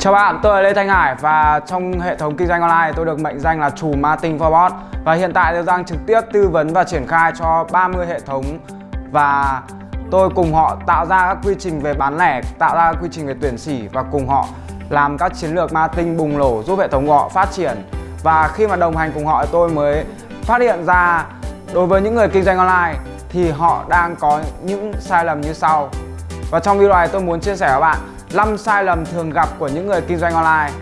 Chào bạn, tôi là Lê Thanh Hải và trong hệ thống kinh doanh online tôi được mệnh danh là chủ marketing for bot. Và hiện tại tôi đang trực tiếp tư vấn và triển khai cho 30 hệ thống và tôi cùng họ tạo ra các quy trình về bán lẻ, tạo ra các quy trình về tuyển sỉ và cùng họ làm các chiến lược marketing bùng nổ giúp hệ thống của họ phát triển. Và khi mà đồng hành cùng họ tôi mới phát hiện ra đối với những người kinh doanh online thì họ đang có những sai lầm như sau. Và trong video này tôi muốn chia sẻ với bạn 5 sai lầm thường gặp của những người kinh doanh online.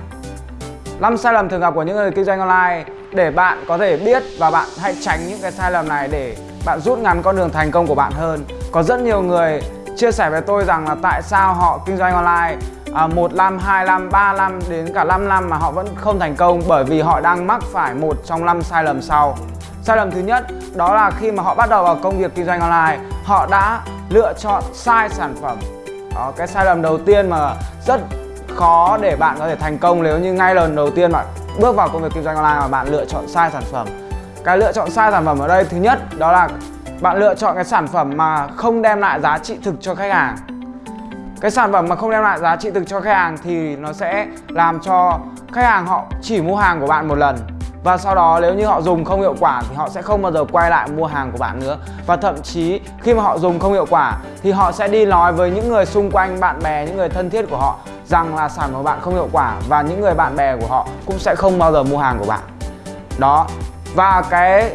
5 sai lầm thường gặp của những người kinh doanh online để bạn có thể biết và bạn hãy tránh những cái sai lầm này để bạn rút ngắn con đường thành công của bạn hơn. Có rất nhiều người chia sẻ với tôi rằng là tại sao họ kinh doanh online à, 1 năm, 2 năm, 3 năm đến cả 5 năm mà họ vẫn không thành công bởi vì họ đang mắc phải một trong 5 sai lầm sau. Sai lầm thứ nhất đó là khi mà họ bắt đầu vào công việc kinh doanh online họ đã lựa chọn sai sản phẩm đó, cái sai lầm đầu tiên mà rất khó để bạn có thể thành công nếu như ngay lần đầu tiên bạn bước vào công việc kinh doanh online mà bạn lựa chọn sai sản phẩm. Cái lựa chọn sai sản phẩm ở đây thứ nhất đó là bạn lựa chọn cái sản phẩm mà không đem lại giá trị thực cho khách hàng. Cái sản phẩm mà không đem lại giá trị thực cho khách hàng thì nó sẽ làm cho khách hàng họ chỉ mua hàng của bạn một lần và sau đó nếu như họ dùng không hiệu quả thì họ sẽ không bao giờ quay lại mua hàng của bạn nữa. Và thậm chí khi mà họ dùng không hiệu quả thì họ sẽ đi nói với những người xung quanh bạn bè, những người thân thiết của họ rằng là sản phẩm của bạn không hiệu quả và những người bạn bè của họ cũng sẽ không bao giờ mua hàng của bạn. Đó. Và cái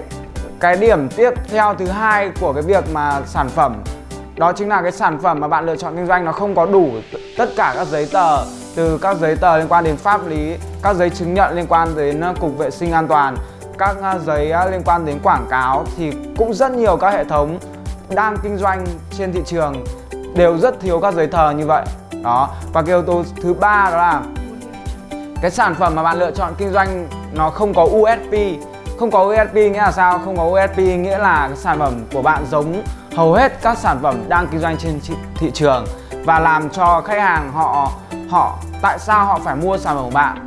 cái điểm tiếp theo thứ hai của cái việc mà sản phẩm đó chính là cái sản phẩm mà bạn lựa chọn kinh doanh nó không có đủ tất cả các giấy tờ từ các giấy tờ liên quan đến pháp lý, các giấy chứng nhận liên quan đến ờ, cục vệ sinh an toàn, các ờ, giấy ờ, liên quan đến quảng cáo thì cũng rất nhiều các hệ thống đang kinh doanh trên thị trường đều rất thiếu các giấy tờ như vậy. Đó, và cái yếu tố thứ ba đó là cái sản phẩm mà bạn lựa chọn kinh doanh nó không có USP không có USP nghĩa là sao? Không có USP nghĩa là cái sản phẩm của bạn giống hầu hết các sản phẩm đang kinh doanh trên thị trường và làm cho khách hàng họ họ tại sao họ phải mua sản phẩm của bạn?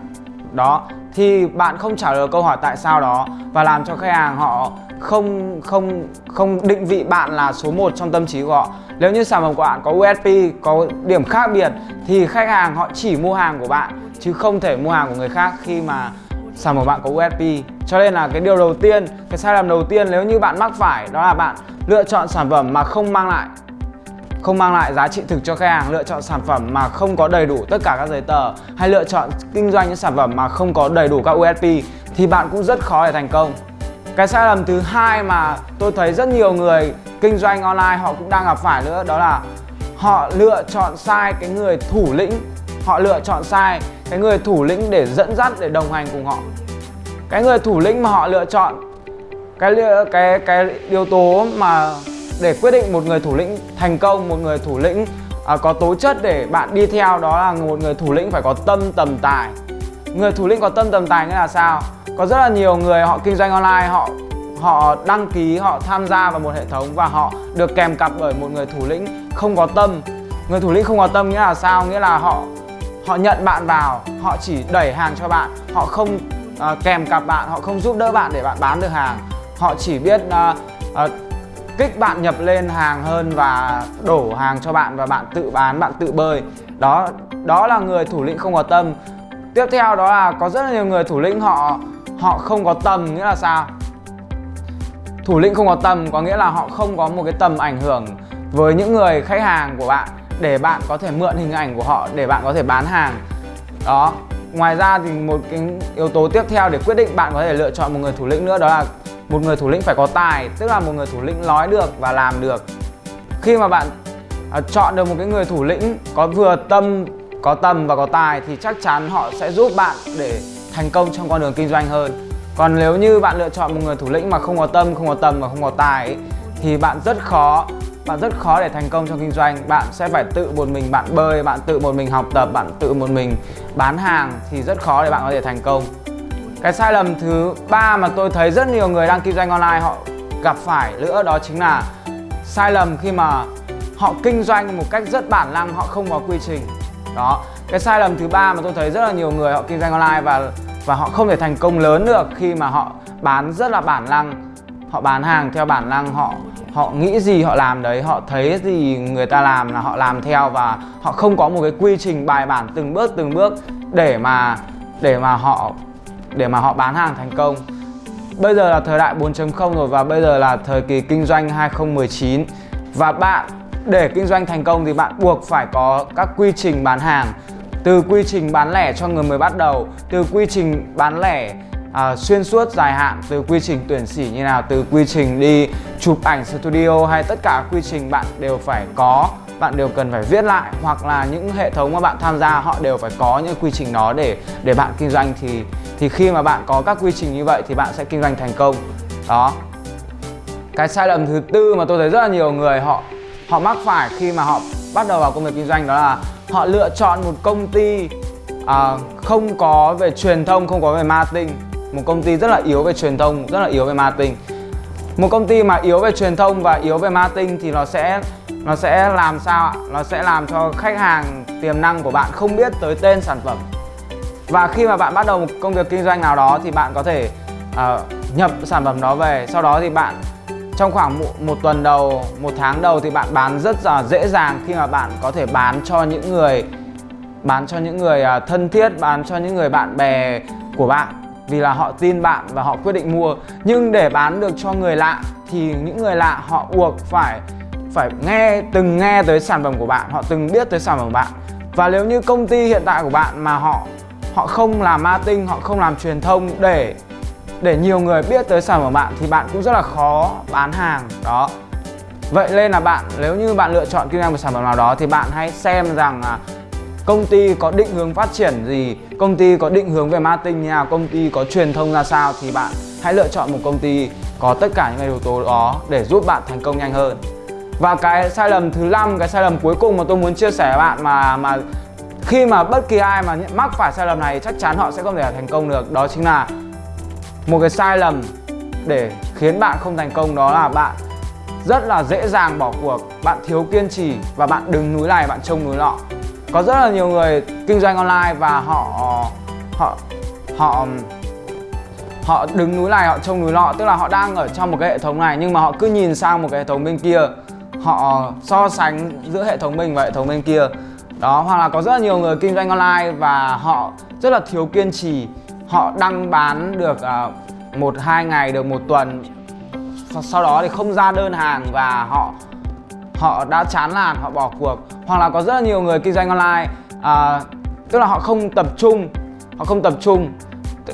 Đó, thì bạn không trả lời câu hỏi tại sao đó và làm cho khách hàng họ không không không định vị bạn là số 1 trong tâm trí của họ. Nếu như sản phẩm của bạn có USP có điểm khác biệt thì khách hàng họ chỉ mua hàng của bạn chứ không thể mua hàng của người khác khi mà sản phẩm của bạn có USP cho nên là cái điều đầu tiên, cái sai lầm đầu tiên nếu như bạn mắc phải đó là bạn lựa chọn sản phẩm mà không mang lại không mang lại giá trị thực cho khách hàng, lựa chọn sản phẩm mà không có đầy đủ tất cả các giấy tờ hay lựa chọn kinh doanh những sản phẩm mà không có đầy đủ các USP thì bạn cũng rất khó để thành công. Cái sai lầm thứ hai mà tôi thấy rất nhiều người kinh doanh online họ cũng đang gặp phải nữa, đó là họ lựa chọn sai cái người thủ lĩnh. Họ lựa chọn sai cái người thủ lĩnh để dẫn dắt, để đồng hành cùng họ. Cái người thủ lĩnh mà họ lựa chọn, cái cái cái yếu tố mà để quyết định một người thủ lĩnh thành công một người thủ lĩnh à, có tố chất để bạn đi theo đó là một người thủ lĩnh phải có tâm tầm tài. Người thủ lĩnh có tâm tầm tài nghĩa là sao? Có rất là nhiều người họ kinh doanh online họ họ đăng ký họ tham gia vào một hệ thống và họ được kèm cặp bởi một người thủ lĩnh không có tâm. Người thủ lĩnh không có tâm nghĩa là sao? Nghĩa là họ họ nhận bạn vào họ chỉ đẩy hàng cho bạn họ không uh, kèm cặp bạn họ không giúp đỡ bạn để bạn bán được hàng. Họ chỉ biết uh, uh, kích bạn nhập lên hàng hơn và đổ hàng cho bạn và bạn tự bán, bạn tự bơi. Đó đó là người thủ lĩnh không có tâm. Tiếp theo đó là có rất là nhiều người thủ lĩnh họ họ không có tầm nghĩa là sao? Thủ lĩnh không có tầm có nghĩa là họ không có một cái tầm ảnh hưởng với những người khách hàng của bạn để bạn có thể mượn hình ảnh của họ để bạn có thể bán hàng. Đó, ngoài ra thì một cái yếu tố tiếp theo để quyết định bạn có thể lựa chọn một người thủ lĩnh nữa đó là một người thủ lĩnh phải có tài tức là một người thủ lĩnh nói được và làm được. Khi mà bạn à, chọn được một cái người thủ lĩnh có vừa tâm có tầm và có tài thì chắc chắn họ sẽ giúp bạn để thành công trong con đường kinh doanh hơn. Còn nếu như bạn lựa chọn một người thủ lĩnh mà không có tâm không có tầm và không có tài ấy, thì bạn rất khó bạn rất khó để thành công trong kinh doanh. Bạn sẽ phải tự một mình bạn bơi bạn tự một mình học tập bạn tự một mình bán hàng thì rất khó để bạn có thể thành công cái sai lầm thứ ba mà tôi thấy rất nhiều người đang kinh doanh online họ gặp phải nữa đó chính là sai lầm khi mà họ kinh doanh một cách rất bản năng, họ không có quy trình. Đó, cái sai lầm thứ ba mà tôi thấy rất là nhiều người họ kinh doanh online và và họ không thể thành công lớn được khi mà họ bán rất là bản năng. Họ bán hàng theo bản năng, họ họ nghĩ gì họ làm đấy, họ thấy gì người ta làm là họ làm theo và họ không có một cái quy trình bài bản từng bước từng bước để mà để mà họ để mà họ bán hàng thành công. Bây giờ là thời đại 4.0 rồi và bây giờ là thời kỳ kinh doanh 2019 và bạn để kinh doanh thành công thì bạn buộc phải có các quy trình bán hàng. Từ quy trình bán lẻ cho người mới bắt đầu từ quy trình bán lẻ à, xuyên suốt dài hạn từ quy trình tuyển sĩ như nào từ quy trình đi chụp ảnh studio hay tất cả quy trình bạn đều phải có bạn đều cần phải viết lại hoặc là những hệ thống mà bạn tham gia họ đều phải có những quy trình đó để để bạn kinh doanh. Thì thì khi mà bạn có các quy trình như vậy thì bạn sẽ kinh doanh thành công. Đó. Cái sai lầm thứ tư mà tôi thấy rất là nhiều người họ họ mắc phải khi mà họ bắt đầu vào công việc kinh doanh đó là họ lựa chọn một công ty à, không có về truyền thông không có về marketing. Một công ty rất là yếu về truyền thông rất là yếu về marketing. Một công ty mà yếu về truyền thông và yếu về marketing thì nó sẽ nó sẽ làm sao ạ? Nó sẽ làm cho khách hàng tiềm năng của bạn không biết tới tên sản phẩm. Và khi mà bạn bắt đầu một công việc kinh doanh nào đó thì bạn có thể uh, nhập sản phẩm đó về. Sau đó thì bạn trong khoảng một, một tuần đầu một tháng đầu thì bạn bán rất là dễ dàng khi mà bạn có thể bán cho những người bán cho những người uh, thân thiết bán cho những người bạn bè của bạn. Vì là họ tin bạn và họ quyết định mua. Nhưng để bán được cho người lạ thì những người lạ họ buộc phải phải nghe, từng nghe tới sản phẩm của bạn, họ từng biết tới sản phẩm của bạn. Và nếu như công ty hiện tại của bạn mà họ họ không làm marketing, họ không làm truyền thông để để nhiều người biết tới sản phẩm của bạn thì bạn cũng rất là khó bán hàng, đó. Vậy nên là bạn, nếu như bạn lựa chọn kinh doanh một sản phẩm nào đó thì bạn hãy xem rằng à, công ty có định hướng phát triển gì, công ty có định hướng về marketing như nào, công ty có truyền thông ra sao thì bạn hãy lựa chọn một công ty có tất cả những yếu tố đó để giúp bạn thành công nhanh hơn và cái sai lầm thứ năm, cái sai lầm cuối cùng mà tôi muốn chia sẻ với bạn mà mà khi mà bất kỳ ai mà mắc phải sai lầm này, chắc chắn họ sẽ không thể thành công được. Đó chính là một cái sai lầm để khiến bạn không thành công, đó là bạn rất là dễ dàng bỏ cuộc. Bạn thiếu kiên trì và bạn đứng núi này, bạn trông núi nọ. Có rất là nhiều người kinh doanh online và họ họ họ họ đứng núi này, họ trông núi nọ. Tức là họ đang ở trong một cái hệ thống này, nhưng mà họ cứ nhìn sang một cái hệ thống bên kia họ so sánh giữa hệ thống mình và hệ thống bên kia. Đó hoặc là có rất là nhiều người kinh doanh online và họ rất là thiếu kiên trì. Họ đăng bán được uh, một hai ngày được một tuần sau đó thì không ra đơn hàng và họ họ đã chán nản họ bỏ cuộc. Hoặc là có rất là nhiều người kinh doanh online uh, tức là họ không tập trung họ không tập trung.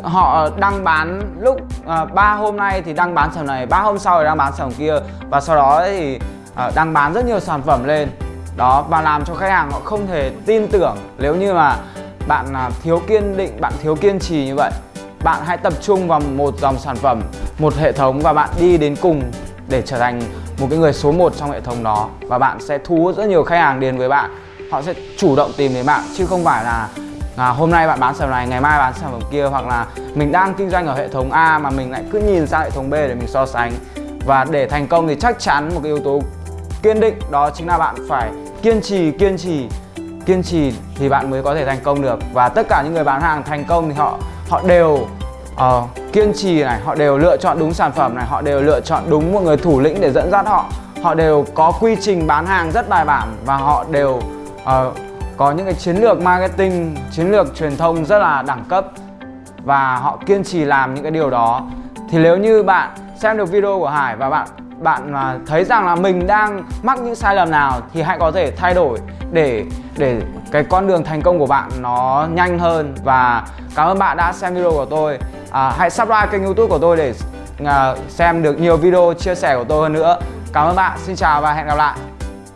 Họ đăng bán lúc à, uh, 3 hôm nay thì đăng bán sản này ba hôm sau thì đăng bán sản kia. Và sau đó thì à, đang bán rất nhiều sản phẩm lên. Đó và làm cho khách hàng họ không thể tin tưởng nếu như mà bạn à, thiếu kiên định bạn thiếu kiên trì như vậy. Bạn hãy tập trung vào một dòng sản phẩm một hệ thống và bạn đi đến cùng để trở thành một cái người số 1 trong hệ thống đó. Và bạn sẽ thu hút rất nhiều khách hàng đến với bạn. Họ sẽ chủ động tìm đến bạn chứ không phải là à, hôm nay bạn bán sản phẩm này ngày mai bán sản phẩm kia hoặc là mình đang kinh doanh ở hệ thống A mà mình lại cứ nhìn sang hệ thống B để mình so sánh. Và để thành công thì chắc chắn một cái yếu tố kiên định đó chính là bạn phải kiên trì kiên trì kiên trì thì bạn mới có thể thành công được. Và tất cả những người bán hàng thành công thì họ họ đều uh, kiên trì này họ đều lựa chọn đúng sản phẩm này họ đều lựa chọn đúng một người thủ lĩnh để dẫn dắt họ. Họ đều có quy trình bán hàng rất bài bản và họ đều uh, có những cái chiến lược marketing chiến lược truyền thông rất là đẳng cấp. Và họ kiên trì làm những cái điều đó. Thì nếu như bạn xem được video của Hải và bạn bạn mà thấy rằng là mình đang mắc những sai lầm nào thì hãy có thể thay đổi để để cái con đường thành công của bạn nó nhanh hơn. Và cảm ơn bạn đã xem video của tôi. À, hãy subscribe kênh youtube của tôi để à, xem được nhiều video chia sẻ của tôi hơn nữa. Cảm ơn bạn. Xin chào và hẹn gặp lại.